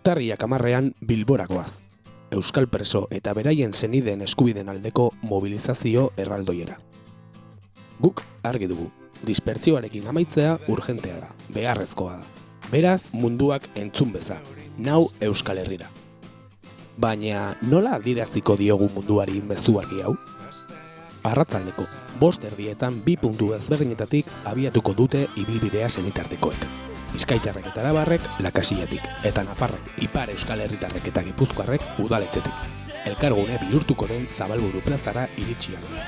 urtarriak amarrean bilborakoaz. Euskal preso eta beraien zenideen eskubiden aldeko mobilizazio erraldoiera. Guk argi dugu, dispertzioarekin amaitzea urgentea da, beharrezkoa da. Beraz, munduak entzun beza, nau Euskal Herrira. Baina nola adiraziko diogu munduari mezuari hau? Arratzaldeko, bost erdietan bi puntu ezberdinetatik abiatuko dute ibilbidea zenitartekoek. Bizkaitzarrek eta arabarrek lakasiatik, eta nafarrek, ipar euskal herritarrek eta gipuzkoarrek udaletxetik. Elkargune bihurtuko den zabalburu plazara iritsi arte.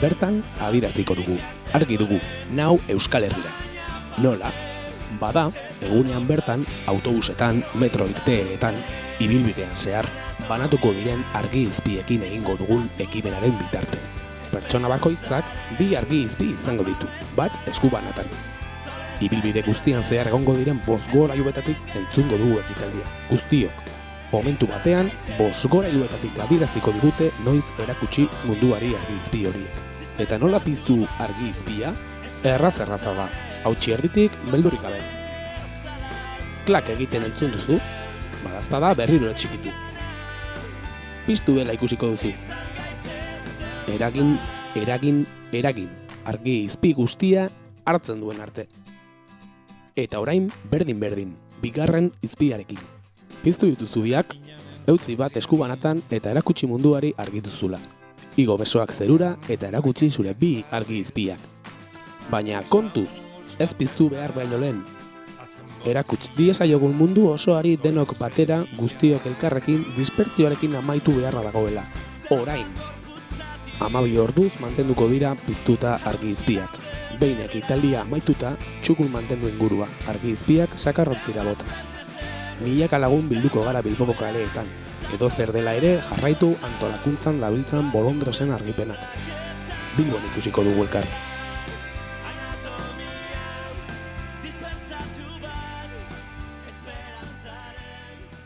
Bertan, adiraziko dugu, argi dugu, nau euskal herrira. Nola? Bada, egunean bertan, autobusetan, metro irteeretan, ibilbidean zehar, banatuko diren argi izpiekin egingo dugun ekimenaren bitartez. Pertsona bakoitzak bi argi izpi izango ditu, bat eskubanatan. Ibilbide guztian zehar egongo diren bost gorailuetatik entzungo dugu ekitaldia. Guztiok, momentu batean, bost gorailuetatik adiraziko digute noiz erakutsi munduari argi izpi horiek. Eta nola piztu argi izpia? Erraz erraza da, hautsi erditik beldurik gabe. Klak egiten entzun duzu, badazpada berriro txikitu. Piztu dela ikusiko duzu. Eragin, eragin, eragin, argi izpi guztia hartzen duen arte. Eta orain berdin berdin, bigarren izpiarekin. Piztu dituzu biak, eutzi bat eskubanatan eta erakutsi munduari argituzula. Igo besoak zerura eta erakutsi zure bi argi izpiak. Baina kontuz, ez piztu behar baino lehen. Erakuts diesaiogun mundu osoari denok batera guztiok elkarrekin dispertzioarekin amaitu beharra dagoela. Orain! Amabi orduz mantenduko dira piztuta argi izpiak. Behinek italdia amaituta, txukun mantendu ingurua, argi izpiak sakarrontzira bota. Milaka lagun bilduko gara bilboko kaleetan, edo zer dela ere jarraitu antolakuntzan labiltzan bolondrasen argipenak. Bilbon ikusiko dugu elkar.